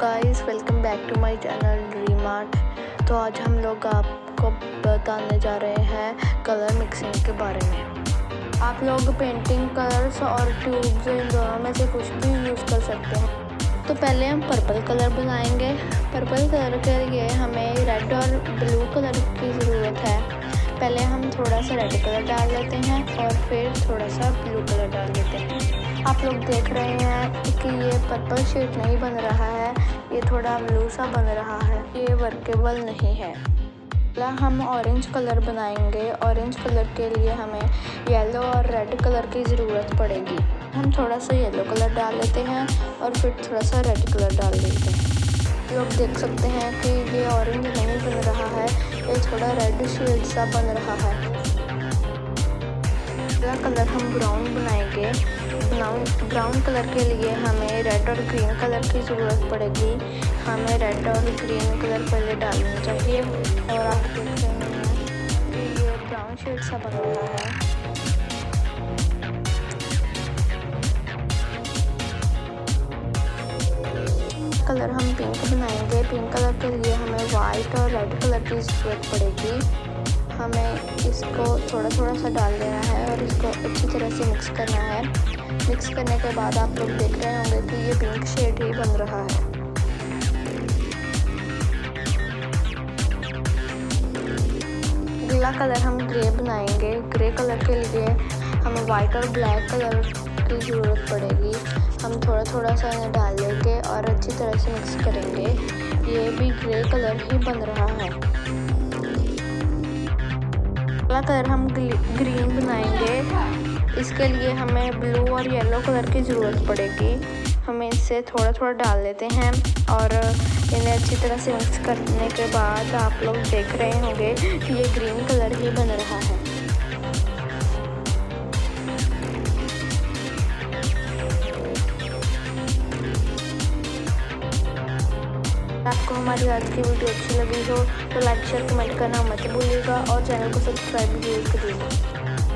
Guys welcome back to my channel dream art तो आज हम लोग आपको बताने जा रहे हैं कलर मिक्सिंग के बारे में। आप लोग पेंटिंग कलर्स और ट्यूब्स इन दोनों में से कुछ भी यूज़ कर सकते हैं। तो पहले हम पर्पल कलर बनाएँगे। पर्पल कलर के लिए हमें रेड और ब्लू कलर की ज़रूरत है। पहले हम थोड़ा सा रेड कलर डाल लेते हैं और फिर थोड़ा सा ब्लू कलर डाल लेते हैं। आप लोग देख रहे हैं कि ये पर्पल शेड नहीं बन रहा है, ये थोड़ा ब्लू सा बन रहा है, ये वर्केबल नहीं है। अगला हम ऑरेंज कलर बनाएँगे। ऑरेंज कलर के लिए हमें येलो और रेड कलर की ज़रूरत पड़ेगी। हम थोड़ा सा येलो कलर डाल लेते हैं और फिर थोड़ा सा रेड कलर डाल देते हैं। लोग देख सकते हैं कि ये ऑरेंज नहीं थोड़ा रेड शेड सा बन रहा है। अगला कलर हम ब्राउन बनाएँगे। ब्राउन ब्राउन कलर के लिए हमें रेड और ग्रीन कलर की ज़रूरत पड़ेगी। हमें रेड और ग्रीन कलर पहले डालना चाहिए। और आप देख रहे हैं ये ब्राउन शेड सा बन रहा है। कलर हम पिंक बनाएँगे। पिंक कलर के लिए हमें वाइट और रेड कलर की ज़रूरत पड़ेगी। हमें इसको थोड़ा थोड़ा सा डाल देना है और इसको अच्छी तरह से मिक्स करना है। मिक्स करने के बाद आप लोग देख रहे होंगे कि ये पिंक शेड ही बन रहा है। अगला कलर हम ग्रे बनाएँगे। ग्रे कलर के लिए हमें वाइट और ब्लैक कलर की ज़रूरत पड़ेगी। हम थोड़ा थोड़ा सा तरह से मिक्स करेंगे। ये भी ग्रे कलर ही बन रहा है। अगला कलर हम ग्रीन बनाएँगे। इसके लिए हमें ब्लू और येलो कलर की ज़रूरत पड़ेगी। हमें इससे थोड़ा थोड़ा डाल लेते हैं और इन्हें अच्छी तरह से मिक्स करने के बाद आप लोग देख रहे होंगे कि ये ग्रीन कलर ही बन रहा है। आपको हमारी आज की वीडियो अच्छी लगी हो तो लाइक शेयर कमेंट करना मत भूलिएगा और चैनल को सब्सक्राइब भी ज़रूर करिएगा।